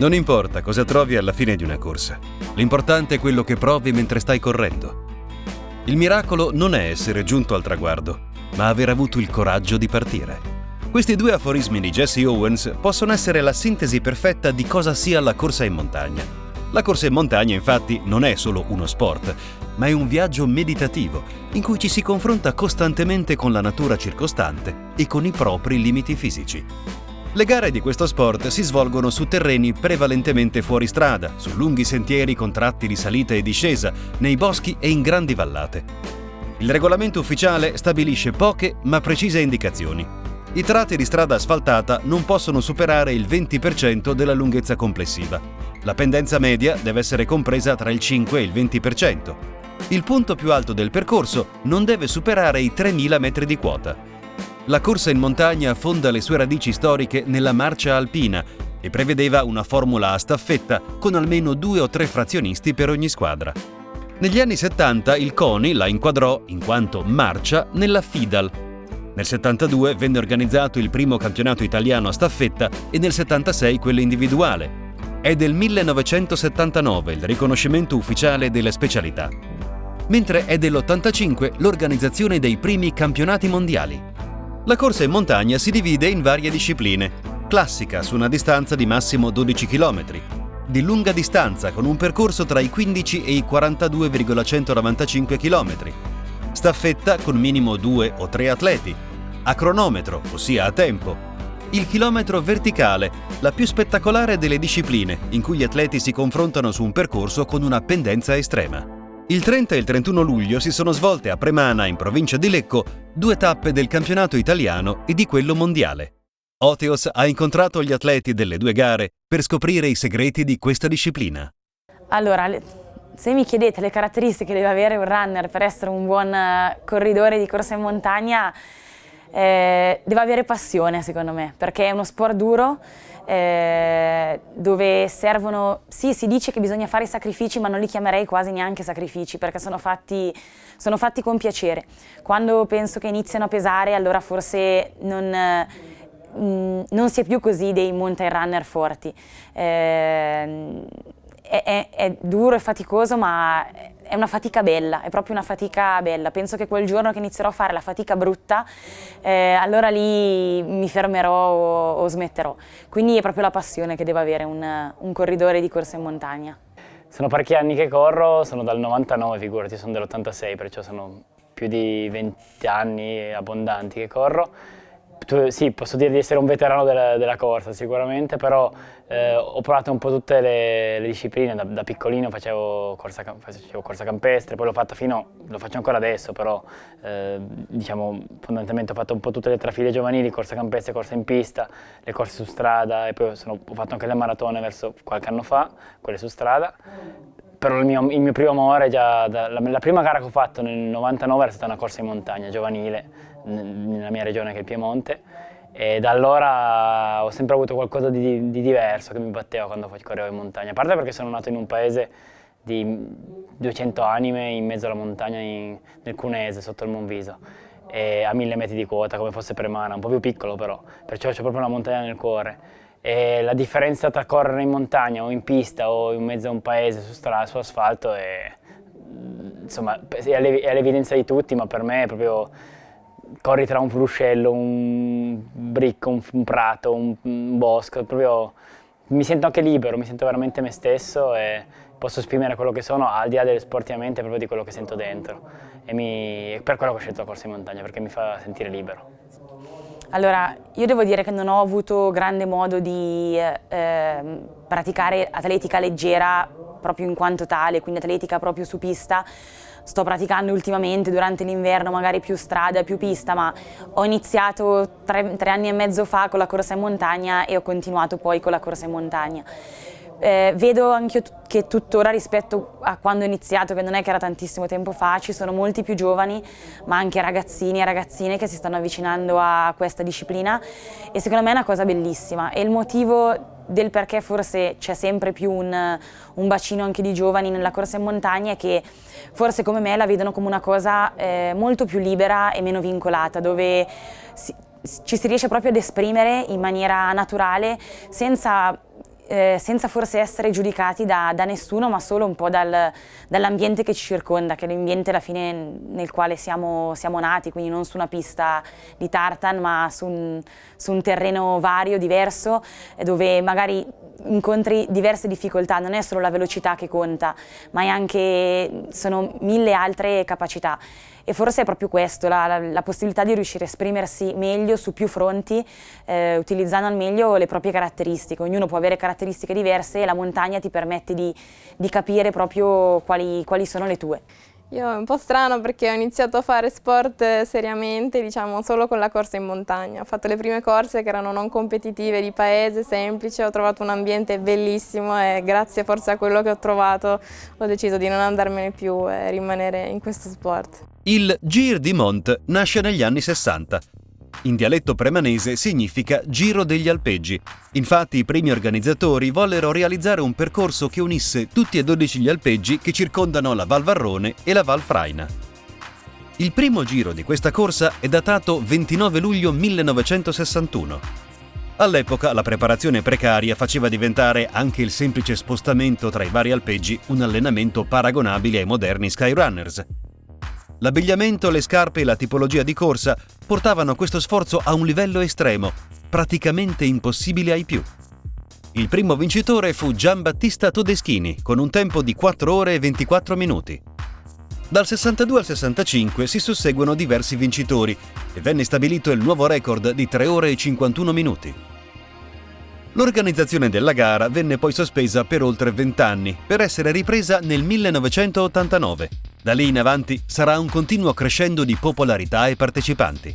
Non importa cosa trovi alla fine di una corsa, l'importante è quello che provi mentre stai correndo. Il miracolo non è essere giunto al traguardo, ma aver avuto il coraggio di partire. Questi due aforismi di Jesse Owens possono essere la sintesi perfetta di cosa sia la corsa in montagna. La corsa in montagna infatti non è solo uno sport, ma è un viaggio meditativo in cui ci si confronta costantemente con la natura circostante e con i propri limiti fisici. Le gare di questo sport si svolgono su terreni prevalentemente fuori strada, su lunghi sentieri con tratti di salita e discesa, nei boschi e in grandi vallate. Il regolamento ufficiale stabilisce poche ma precise indicazioni. I tratti di strada asfaltata non possono superare il 20% della lunghezza complessiva. La pendenza media deve essere compresa tra il 5 e il 20%. Il punto più alto del percorso non deve superare i 3.000 metri di quota. La corsa in montagna fonda le sue radici storiche nella marcia alpina e prevedeva una formula a staffetta con almeno due o tre frazionisti per ogni squadra. Negli anni 70 il CONI la inquadrò, in quanto marcia, nella FIDAL. Nel 72 venne organizzato il primo campionato italiano a staffetta e nel 76 quello individuale. È del 1979 il riconoscimento ufficiale delle specialità. Mentre è dell'85 l'organizzazione dei primi campionati mondiali. La corsa in montagna si divide in varie discipline. Classica su una distanza di massimo 12 km, di lunga distanza con un percorso tra i 15 e i 42,195 km, staffetta con minimo 2 o 3 atleti, a cronometro, ossia a tempo, il chilometro verticale, la più spettacolare delle discipline, in cui gli atleti si confrontano su un percorso con una pendenza estrema. Il 30 e il 31 luglio si sono svolte a Premana, in provincia di Lecco, due tappe del campionato italiano e di quello mondiale. Oteos ha incontrato gli atleti delle due gare per scoprire i segreti di questa disciplina. Allora, se mi chiedete le caratteristiche che deve avere un runner per essere un buon eh, corridore di corsa in montagna, eh, deve avere passione secondo me, perché è uno sport duro, eh, dove servono, sì si dice che bisogna fare sacrifici ma non li chiamerei quasi neanche sacrifici perché sono fatti, sono fatti con piacere. Quando penso che iniziano a pesare allora forse non, mm, non si è più così dei mountain runner forti. Eh, è, è, è duro e faticoso ma è una fatica bella, è proprio una fatica bella. Penso che quel giorno che inizierò a fare la fatica brutta, eh, allora lì mi fermerò o, o, smetterò. Quindi è proprio la passione che deve avere un, un corridore di corsa in montagna. Sono parecchi anni che corro, sono dal 99 figurati, sono dell'86, perciò sono più di 20 anni abbondanti che corro sì, posso dire di essere un veterano della, della corsa sicuramente, però eh, ho provato un po' tutte le, le discipline, da, da, piccolino facevo corsa, facevo corsa, campestre, poi l'ho fatto fino, lo faccio ancora adesso, però eh, diciamo fondamentalmente ho fatto un po' tutte le trafile giovanili, corsa campestre, corsa in pista, le corse su strada e poi sono, ho fatto anche le maratone verso qualche anno fa, quelle su strada, però il mio, il mio primo amore, già da, la, la, prima gara che ho fatto nel 99 era stata una corsa in montagna giovanile, nella mia regione che è il Piemonte e da allora ho sempre avuto qualcosa di, di diverso che mi batteva quando correvo in montagna, a parte perché sono nato in un paese di 200 anime in mezzo alla montagna in, nel Cunese, sotto il Monviso, a mille metri di quota come fosse Premana, un po' più piccolo però, perciò c'è proprio una montagna nel cuore. E la differenza tra correre in montagna o in pista o in mezzo a un paese su, strada, su asfalto è, insomma, è all'evidenza di tutti, ma per me è proprio corri tra un fruscello, un bricco, un, un prato, un, un, bosco, proprio mi sento anche libero, mi sento veramente me stesso e posso esprimere quello che sono al di là delle sportivamente proprio di quello che sento dentro e mi, per quello che ho scelto la corsa in montagna perché mi fa sentire libero. Allora, io devo dire che non ho avuto grande modo di eh, praticare atletica leggera proprio in quanto tale, quindi atletica proprio su pista, sto praticando ultimamente durante l'inverno, magari più strada, più pista, ma ho iniziato tre, tre anni e mezzo fa con la corsa in montagna e ho continuato poi con la corsa in montagna. Eh, vedo anche che tuttora rispetto a quando ho iniziato, che non è che era tantissimo tempo fa, ci sono molti più giovani, ma anche ragazzini e ragazzine che si stanno avvicinando a questa disciplina. E secondo me è una cosa bellissima. E il motivo del perché forse c'è sempre più un, un, bacino anche di giovani nella corsa in montagna è che forse come me la vedono come una cosa eh, molto più libera e meno vincolata, dove si, ci si riesce proprio ad esprimere in maniera naturale senza eh, senza forse essere giudicati da, da, nessuno, ma solo un po' dal, dall'ambiente che ci circonda, che è l'ambiente alla fine nel quale siamo, siamo, nati, quindi non su una pista di tartan, ma su un, su un terreno vario, diverso, dove magari incontri diverse difficoltà, non è solo la velocità che conta, ma anche, sono mille altre capacità. E forse è proprio questo, la, la, la possibilità di riuscire a esprimersi meglio su più fronti, eh, utilizzando al meglio le proprie caratteristiche. Ognuno può avere caratteristiche diverse e la montagna ti permette di, di capire proprio quali, quali sono le tue. Io è un po' strano perché ho iniziato a fare sport seriamente, diciamo, solo con la corsa in montagna. Ho fatto le prime corse che erano non competitive, di paese, semplice, ho trovato un ambiente bellissimo e grazie forse a quello che ho trovato ho deciso di non andarmene più e rimanere in questo sport. Il Gir di Mont nasce negli anni 60 in dialetto premanese significa Giro degli Alpeggi. Infatti i primi organizzatori vollero realizzare un percorso che unisse tutti e 12 gli alpeggi che circondano la Val Varrone e la Val Fraina. Il primo giro di questa corsa è datato 29 luglio 1961. All'epoca la preparazione precaria faceva diventare anche il semplice spostamento tra i vari alpeggi un allenamento paragonabile ai moderni Skyrunners, L'abbigliamento, le scarpe e la tipologia di corsa portavano questo sforzo a un livello estremo, praticamente impossibile ai più. Il primo vincitore fu Giambattista Todeschini, con un tempo di 4 ore e 24 minuti. Dal 62 al 65 si susseguono diversi vincitori e venne stabilito il nuovo record di 3 ore e 51 minuti. L'organizzazione della gara venne poi sospesa per oltre 20 anni, per essere ripresa nel 1989. Da lì in avanti sarà un continuo crescendo di popolarità e partecipanti.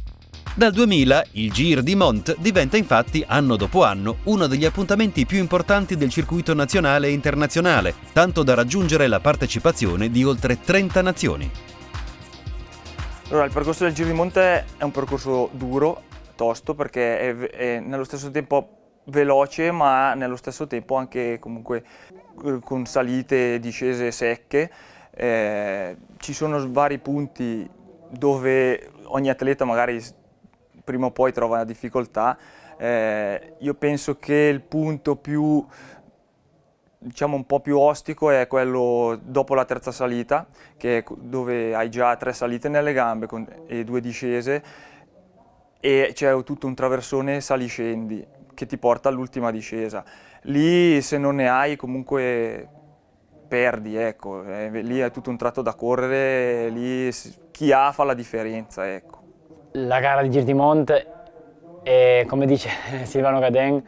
Dal 2000 il Gir di Mont diventa infatti anno dopo anno uno degli appuntamenti più importanti del circuito nazionale e internazionale, tanto da raggiungere la partecipazione di oltre 30 nazioni. Allora, il percorso del Giro di Monte è un percorso duro, tosto, perché è, è nello stesso tempo veloce ma nello stesso tempo anche comunque con salite e discese secche. Eh, ci sono vari punti dove ogni atleta magari prima o poi trova una difficoltà. Eh, io penso che il punto più diciamo un po' più ostico è quello dopo la terza salita, che è dove hai già tre salite nelle gambe e due discese e c'è tutto un traversone saliscendi che ti porta all'ultima discesa. Lì se non ne hai comunque perdi, ecco. Eh, lì è tutto un tratto da correre, lì chi ha fa la differenza, ecco. La gara di Gir è, come dice Silvano Gaden,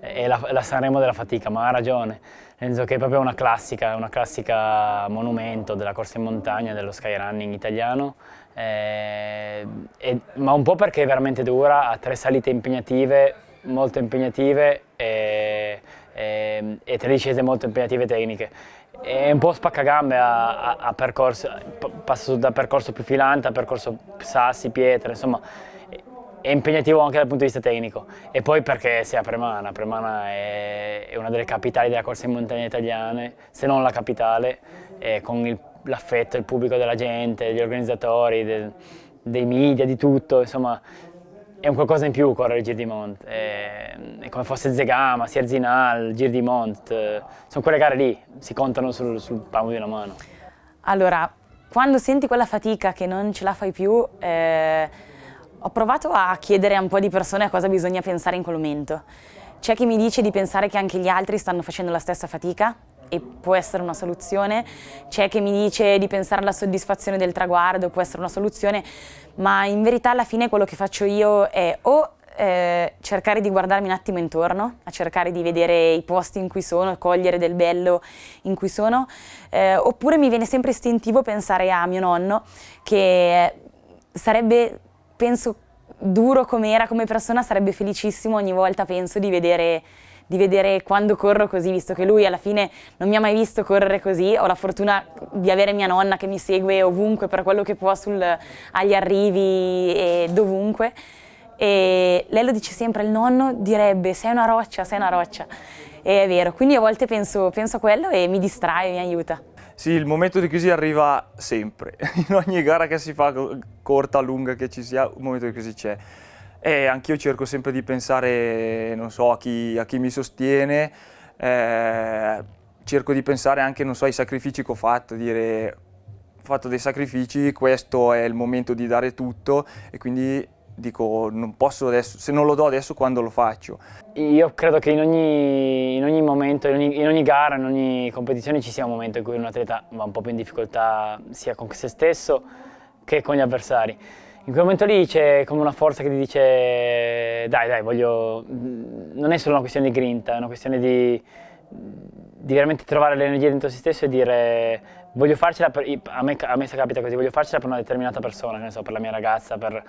è la, la, Sanremo della fatica, ma ha ragione, nel senso che è proprio una classica, una classica monumento della corsa in montagna, dello skyrunning italiano, eh, e, ma un po' perché è veramente dura, ha tre salite impegnative, molto impegnative e, e, e tre discese molto impegnative tecniche. È un po' spaccagambe a, a, a percorso, passa da percorso più filante a percorso sassi, pietre, insomma è impegnativo anche dal punto di vista tecnico. E poi perché si a Premana, Premana è, è una delle capitali della corsa in montagna italiane, se non la capitale, con l'affetto, il pubblico della gente, degli organizzatori, del, dei media, di tutto, insomma è un qualcosa in più correre il Gir di Mont, è, è come fosse Zegama, Sierzinal, Gir di Mont, eh, sono quelle gare lì, si contano sul, sul palmo di una mano. Allora, quando senti quella fatica che non ce la fai più, eh, ho provato a chiedere a un po' di persone a cosa bisogna pensare in quel momento. C'è chi mi dice di pensare che anche gli altri stanno facendo la stessa fatica e può essere una soluzione, c'è chi mi dice di pensare alla soddisfazione del traguardo, può essere una soluzione, ma in verità alla fine quello che faccio io è o eh, cercare di guardarmi un attimo intorno, a cercare di vedere i posti in cui sono, cogliere del bello in cui sono, eh, oppure mi viene sempre istintivo pensare a mio nonno che sarebbe, penso, duro come era come persona, sarebbe felicissimo ogni volta, penso, di vedere di vedere quando corro così, visto che lui alla fine non mi ha mai visto correre così, ho la fortuna di avere mia nonna che mi segue ovunque per quello che può sul, agli arrivi e dovunque. E lei lo dice sempre, il nonno direbbe sei una roccia, sei una roccia. E è vero, quindi a volte penso, penso a quello e mi distrae, mi aiuta. Sì, il momento di crisi arriva sempre, in ogni gara che si fa, corta, lunga che ci sia, un momento di crisi c'è. E anch'io cerco sempre di pensare, non so, a chi, a chi mi sostiene, eh, cerco di pensare anche so, ai sacrifici che ho fatto, dire ho fatto dei sacrifici, questo è il momento di dare tutto e quindi dico non posso adesso, se non lo do adesso quando lo faccio? Io credo che in ogni, in ogni momento, in ogni, in ogni, gara, in ogni competizione ci sia un momento in cui un atleta va un po' più in difficoltà sia con se stesso che con gli avversari. In quel momento lì c'è come una forza che ti dice dai dai voglio, non è solo una questione di grinta, è una questione di, di veramente trovare l'energia dentro se stesso e dire voglio farcela per, a me, a me capita così, voglio farcela per una determinata persona, che ne so, per la mia ragazza, per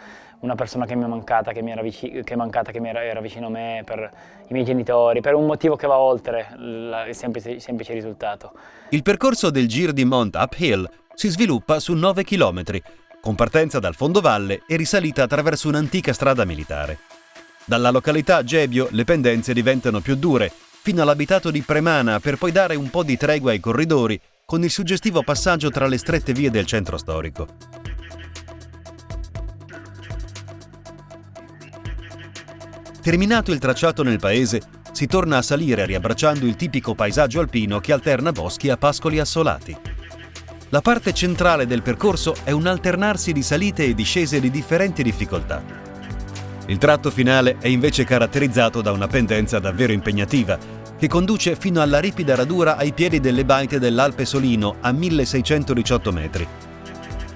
una persona che mi è mancata, che mi era, vicino, che mancata, che mi era, era, vicino a me, per i miei genitori, per un motivo che va oltre il semplice, semplice risultato. Il percorso del Gir di Mont Uphill si sviluppa su 9 km, con partenza dal fondovalle e risalita attraverso un'antica strada militare. Dalla località Gebio le pendenze diventano più dure, fino all'abitato di Premana per poi dare un po' di tregua ai corridori con il suggestivo passaggio tra le strette vie del centro storico. Terminato il tracciato nel paese, si torna a salire riabbracciando il tipico paesaggio alpino che alterna boschi a pascoli assolati. La parte centrale del percorso è un alternarsi di salite e discese di differenti difficoltà. Il tratto finale è invece caratterizzato da una pendenza davvero impegnativa, che conduce fino alla ripida radura ai piedi delle baite dell'Alpe Solino a 1618 metri.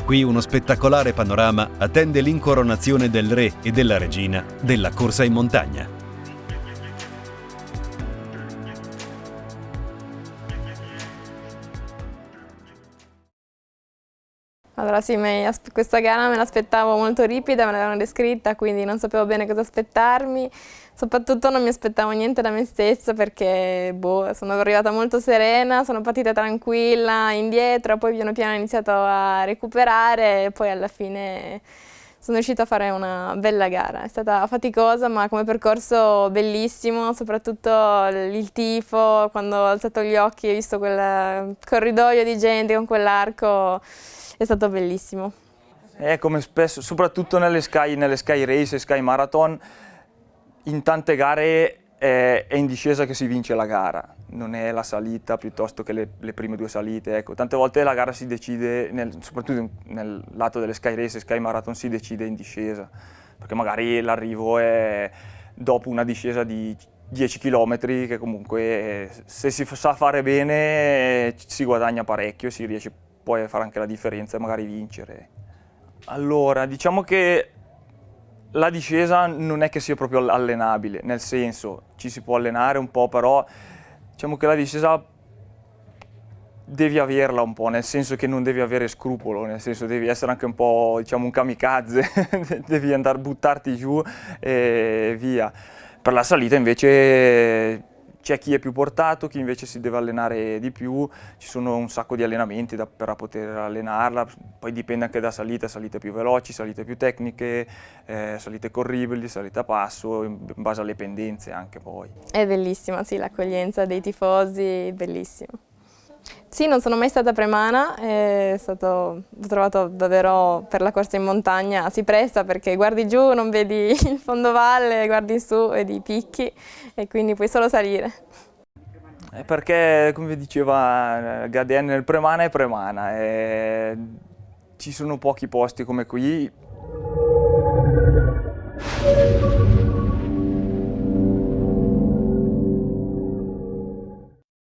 Qui uno spettacolare panorama attende l'incoronazione del re e della regina della corsa in montagna. Allora sì, questa gara me l'aspettavo molto ripida, me l'avevano descritta, quindi non sapevo bene cosa aspettarmi. Soprattutto non mi aspettavo niente da me stessa perché boh, sono arrivata molto serena, sono partita tranquilla indietro, poi piano piano ho iniziato a recuperare e poi alla fine sono riuscita a fare una bella gara. È stata faticosa ma come percorso bellissimo, soprattutto il tifo, quando ho alzato gli occhi e visto quel corridoio di gente con quell'arco è stato bellissimo. È come spesso, soprattutto nelle Sky, nelle Sky Race e Sky Marathon, in tante gare è, è, in discesa che si vince la gara, non è la salita piuttosto che le, le prime due salite. Ecco, tante volte la gara si decide, nel, soprattutto nel lato delle Sky Race e Sky Marathon, si decide in discesa, perché magari l'arrivo è dopo una discesa di 10 km che comunque se si sa fare bene si guadagna parecchio, si riesce poi fare anche la differenza e magari vincere. Allora, diciamo che la discesa non è che sia proprio allenabile, nel senso ci si può allenare un po', però diciamo che la discesa devi averla un po', nel senso che non devi avere scrupolo, nel senso devi essere anche un po' diciamo un kamikaze, devi andare a buttarti giù e via. Per la salita invece c'è chi è più portato, chi invece si deve allenare di più, ci sono un sacco di allenamenti da, per poter allenarla, poi dipende anche da salite, salite più veloci, salite più tecniche, eh, salite corribili, salite a passo, in base alle pendenze anche poi. È bellissima, sì, l'accoglienza dei tifosi, bellissimo. Sì, non sono mai stata a premana, stato, l'ho trovato davvero per la corsa in montagna, si presta perché guardi giù, non vedi il fondovalle, guardi su, vedi i picchi e quindi puoi solo salire. È perché, come diceva eh, Gadian, il premana è premana, e ci sono pochi posti come qui.